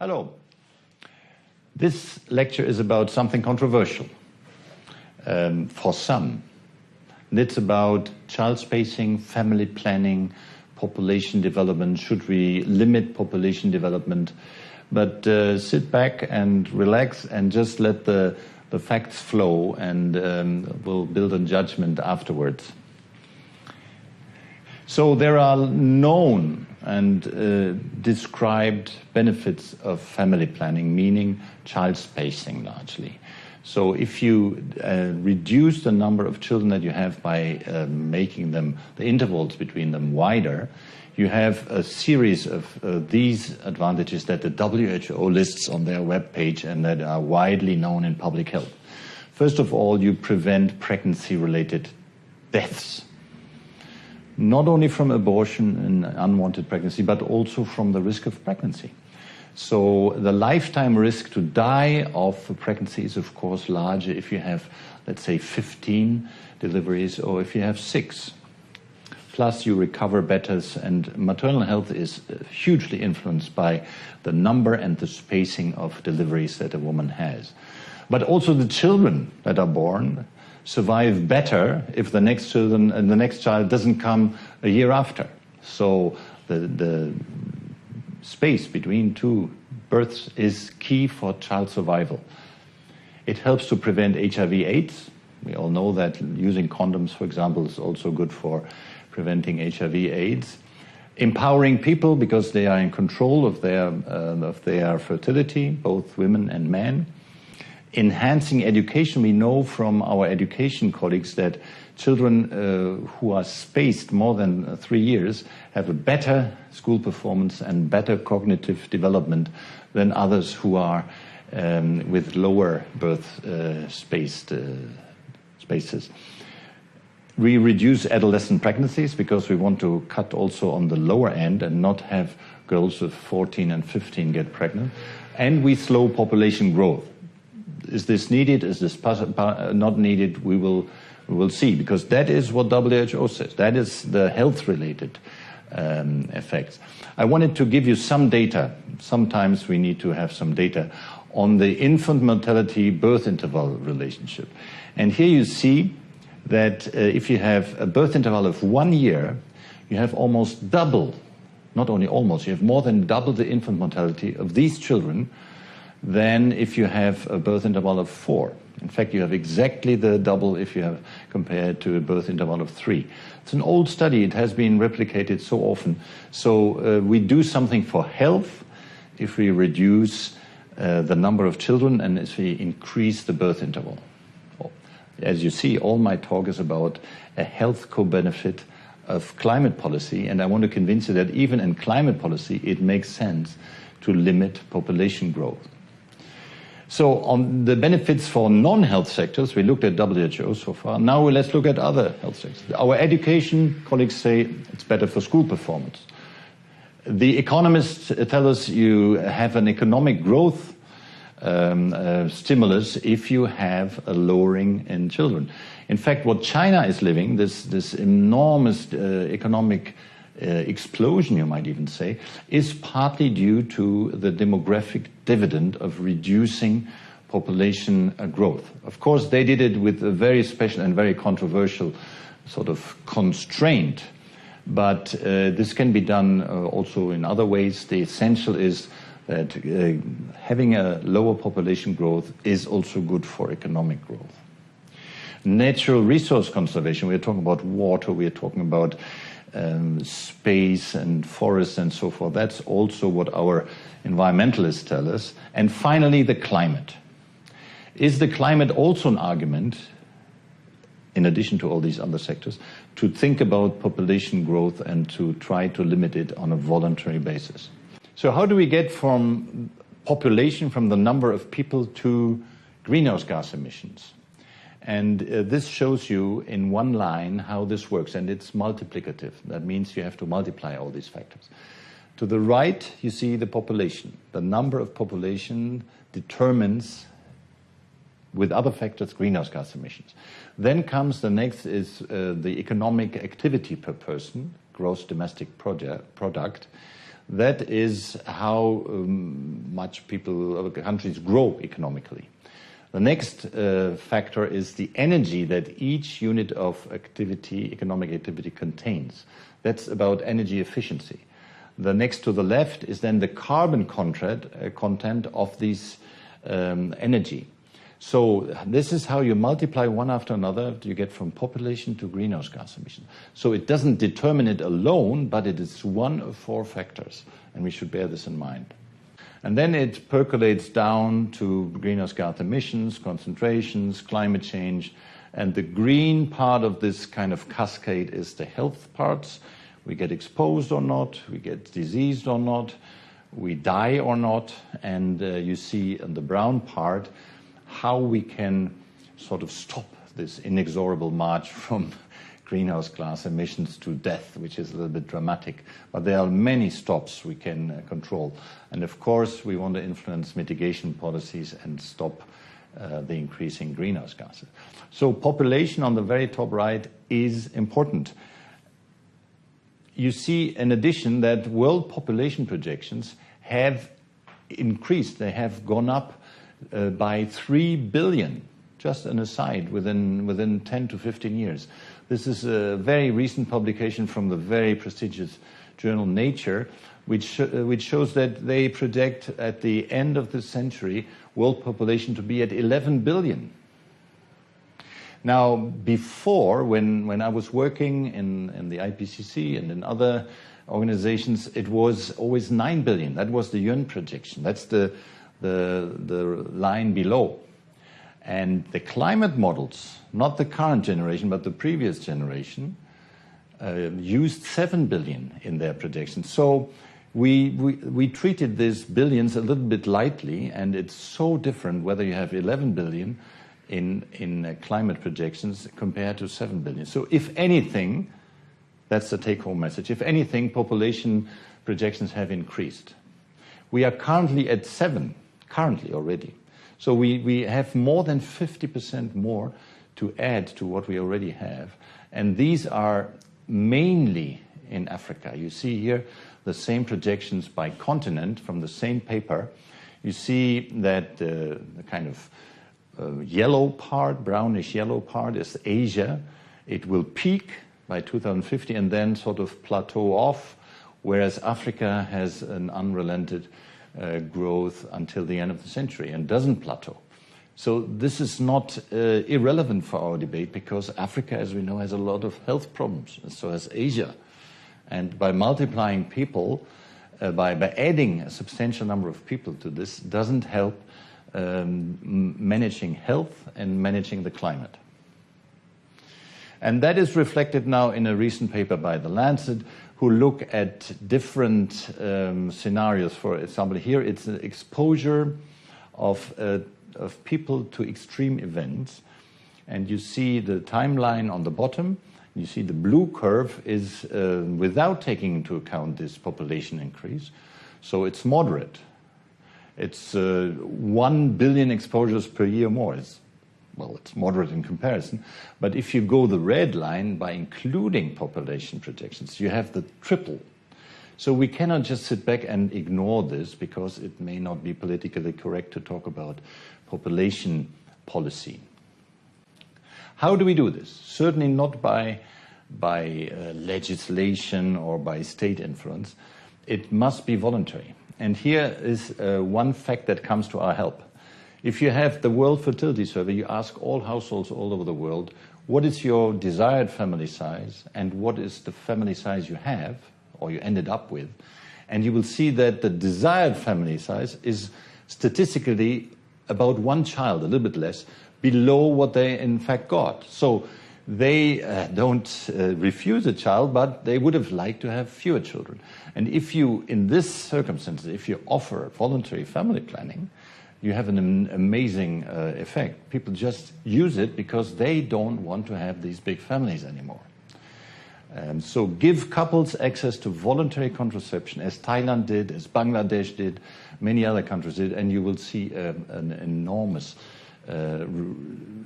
Hello. This lecture is about something controversial um, for some. And it's about child spacing, family planning, population development. Should we limit population development? But uh, sit back and relax and just let the, the facts flow and um, we'll build a judgment afterwards. So there are known and uh, described benefits of family planning, meaning child spacing largely. So if you uh, reduce the number of children that you have by uh, making them, the intervals between them wider, you have a series of uh, these advantages that the WHO lists on their webpage and that are widely known in public health. First of all, you prevent pregnancy-related deaths not only from abortion and unwanted pregnancy, but also from the risk of pregnancy. So the lifetime risk to die of pregnancy is, of course, larger if you have, let's say, 15 deliveries or if you have six. Plus, you recover better, and maternal health is uh, hugely influenced by the number and the spacing of deliveries that a woman has. But also the children that are born survive better if the next children and the next child doesn't come a year after. So the, the space between two births is key for child survival. It helps to prevent HIV AIDS. We all know that using condoms, for example, is also good for preventing HIV AIDS. Empowering people because they are in control of their, uh, of their fertility, both women and men enhancing education, we know from our education colleagues that children uh, who are spaced more than three years have a better school performance and better cognitive development than others who are um, with lower birth uh, spaced uh, spaces. We reduce adolescent pregnancies because we want to cut also on the lower end and not have girls of 14 and 15 get pregnant. And we slow population growth is this needed? Is this not needed? We will, we will see, because that is what WHO says. That is the health-related um, effects. I wanted to give you some data. Sometimes we need to have some data on the infant mortality birth interval relationship. And here you see that uh, if you have a birth interval of one year, you have almost double, not only almost, you have more than double the infant mortality of these children than if you have a birth interval of four. In fact, you have exactly the double if you have compared to a birth interval of three. It's an old study. It has been replicated so often. So uh, we do something for health if we reduce uh, the number of children and if we increase the birth interval. As you see, all my talk is about a health co-benefit of climate policy, and I want to convince you that even in climate policy, it makes sense to limit population growth. So on the benefits for non-health sectors, we looked at WHO so far. Now let's look at other health sectors. Our education colleagues say it's better for school performance. The economists tell us you have an economic growth um, uh, stimulus if you have a lowering in children. In fact, what China is living, this, this enormous uh, economic uh, explosion, you might even say, is partly due to the demographic dividend of reducing population uh, growth. Of course, they did it with a very special and very controversial sort of constraint, but uh, this can be done uh, also in other ways. The essential is that having a lower population growth is also good for economic growth. Natural resource conservation, we're talking about water, we're talking about um, space and forests and so forth. That's also what our environmentalists tell us. And finally, the climate. Is the climate also an argument, in addition to all these other sectors, to think about population growth and to try to limit it on a voluntary basis? So how do we get from population, from the number of people to greenhouse gas emissions? And uh, this shows you in one line how this works, and it's multiplicative. That means you have to multiply all these factors. To the right, you see the population. The number of population determines, with other factors, greenhouse gas emissions. Then comes the next is uh, the economic activity per person, gross domestic product. That is how um, much people, countries grow economically. The next uh, factor is the energy that each unit of activity, economic activity contains. That's about energy efficiency. The next to the left is then the carbon content, uh, content of this um, energy. So this is how you multiply one after another, you get from population to greenhouse gas emission. So it doesn't determine it alone, but it is one of four factors, and we should bear this in mind. And then it percolates down to greenhouse gas emissions, concentrations, climate change, and the green part of this kind of cascade is the health parts, we get exposed or not, we get diseased or not, we die or not, and uh, you see in the brown part how we can sort of stop this inexorable march from greenhouse gas emissions to death, which is a little bit dramatic. But there are many stops we can uh, control. And of course, we want to influence mitigation policies and stop uh, the increasing greenhouse gases. So population on the very top right is important you see, in addition, that world population projections have increased. They have gone up uh, by 3 billion, just an aside, within, within 10 to 15 years. This is a very recent publication from the very prestigious journal Nature, which, uh, which shows that they project at the end of the century world population to be at 11 billion. Now, before, when, when I was working in, in the IPCC and in other organizations, it was always 9 billion. That was the UN projection. That's the, the, the line below. And the climate models, not the current generation, but the previous generation, uh, used 7 billion in their projections. So we, we, we treated these billions a little bit lightly, and it's so different whether you have 11 billion in, in uh, climate projections compared to 7 billion. So if anything, that's the take-home message, if anything, population projections have increased. We are currently at 7, currently already. So we, we have more than 50% more to add to what we already have. And these are mainly in Africa. You see here the same projections by continent from the same paper. You see that uh, the kind of uh, yellow part, brownish yellow part is Asia. It will peak by 2050 and then sort of plateau off, whereas Africa has an unrelented uh, growth until the end of the century and doesn't plateau. So this is not uh, irrelevant for our debate because Africa, as we know, has a lot of health problems, and so has Asia. And by multiplying people, uh, by, by adding a substantial number of people to this, doesn't help um, managing health and managing the climate. And that is reflected now in a recent paper by The Lancet, who look at different um, scenarios. For example, here it's an exposure of, uh, of people to extreme events. And you see the timeline on the bottom. You see the blue curve is uh, without taking into account this population increase. So it's moderate. It's uh, 1 billion exposures per year more. It's, well, it's moderate in comparison. But if you go the red line by including population projections, you have the triple. So we cannot just sit back and ignore this because it may not be politically correct to talk about population policy. How do we do this? Certainly not by, by uh, legislation or by state influence. It must be voluntary. And here is uh, one fact that comes to our help. If you have the World Fertility Survey, you ask all households all over the world, what is your desired family size and what is the family size you have or you ended up with? And you will see that the desired family size is statistically about one child, a little bit less, below what they in fact got. So they uh, don't uh, refuse a child, but they would have liked to have fewer children. And if you, in this circumstance, if you offer voluntary family planning, you have an amazing uh, effect. People just use it because they don't want to have these big families anymore. Um, so give couples access to voluntary contraception, as Thailand did, as Bangladesh did, many other countries did, and you will see um, an enormous uh,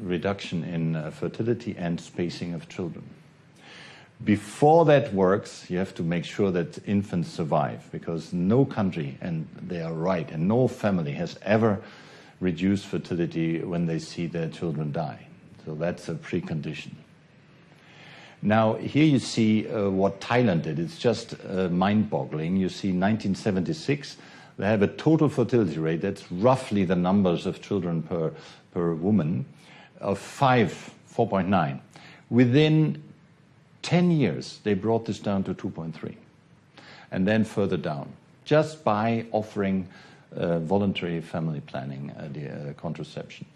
reduction in uh, fertility and spacing of children. Before that works, you have to make sure that infants survive because no country, and they are right, and no family has ever reduced fertility when they see their children die. So that's a precondition. Now, here you see uh, what Thailand did. It's just uh, mind boggling. You see, 1976, they have a total fertility rate, that's roughly the numbers of children per, per woman, of 5, 4.9. Within 10 years, they brought this down to 2.3, and then further down, just by offering uh, voluntary family planning, uh, the uh, contraception.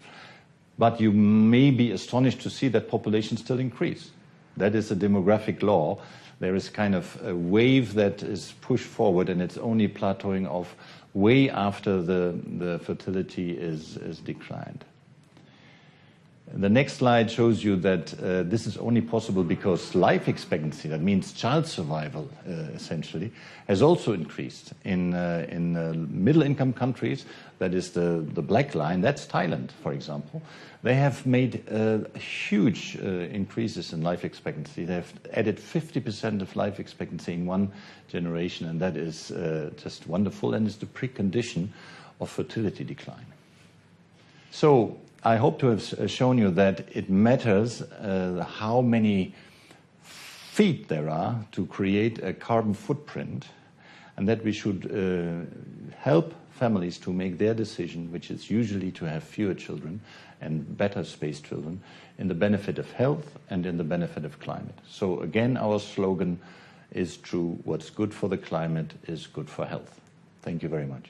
But you may be astonished to see that populations still increase. That is a demographic law. There is kind of a wave that is pushed forward, and it's only plateauing off way after the, the fertility is, is declined. The next slide shows you that uh, this is only possible because life expectancy, that means child survival uh, essentially, has also increased. In, uh, in uh, middle income countries, that is the, the black line, that's Thailand, for example, they have made uh, huge uh, increases in life expectancy. They have added 50% of life expectancy in one generation, and that is just wonderful and is the precondition of fertility decline. So I hope to have uh, shown you that it matters uh, how many feet there are to create a carbon footprint, and that we should uh, help families to make their decision, which is usually to have fewer children and better spaced children, in the benefit of health and in the benefit of climate. So again, our slogan is true, what's good for the climate is good for health. Thank you very much.